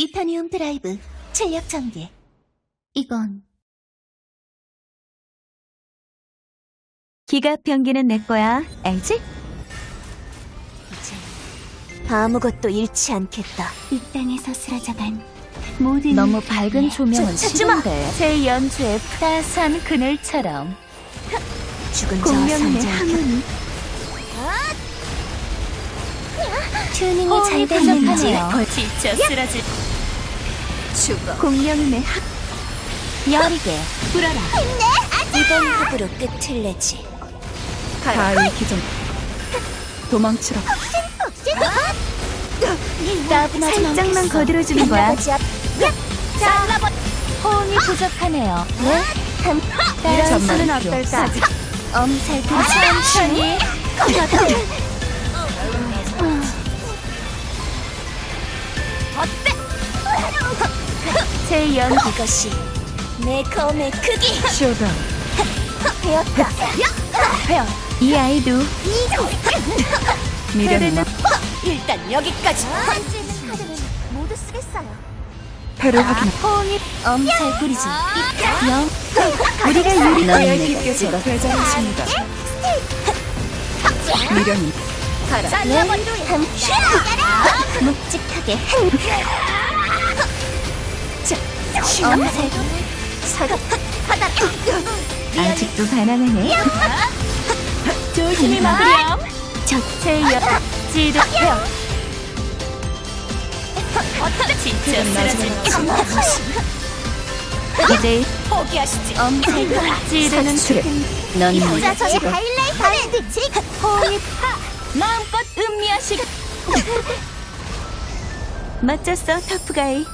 이타니움 드라이브 출력 전개. 이건 기갑 변기는 내 거야. 알지? 이제 아무것도 잃지 않겠다. 이 땅에서 쓰러져간 모든 너무 밝은 조명은 저! 싫은데. 제 연주의 따스한 그늘처럼 죽은 공명의 저상자 항문이 튜닝이 잘 됐는지 부족하네요. 지쳐 쓰러질 죽어. 공룡임의 학. 여리게. 불어라. 이번 합으로 끝을 내지. 가을 기준 도망치라 따분하지 살짝만. 거들어주는 거야? 잘라버 호응이 부족하네요. 네? 한 이런 필요 어떨까? 엄살 부리지 천천히 제연 이것이 내 검의 크기. 쇼다. 회원 이 아이도 미련은 일단 여기까지 번지는 카드는 모두 쓰겠어요 배를 확인 호응이 엄살 부리지 영 우리가 유리되어 깊게서 되자했습니다 미련이. 잘라버려 한 묵직하게 한 엄살 사과 하다 아직도 가난하네. 조심히 먹으렴. 저체 여 지도 회원 진짜 쓰러질 이제 포기하시지. 엄살 찌르는 트랙 넌자 저의 하이라이트를 지 호응이 마음껏 음미하시고. 멋졌어 터프가이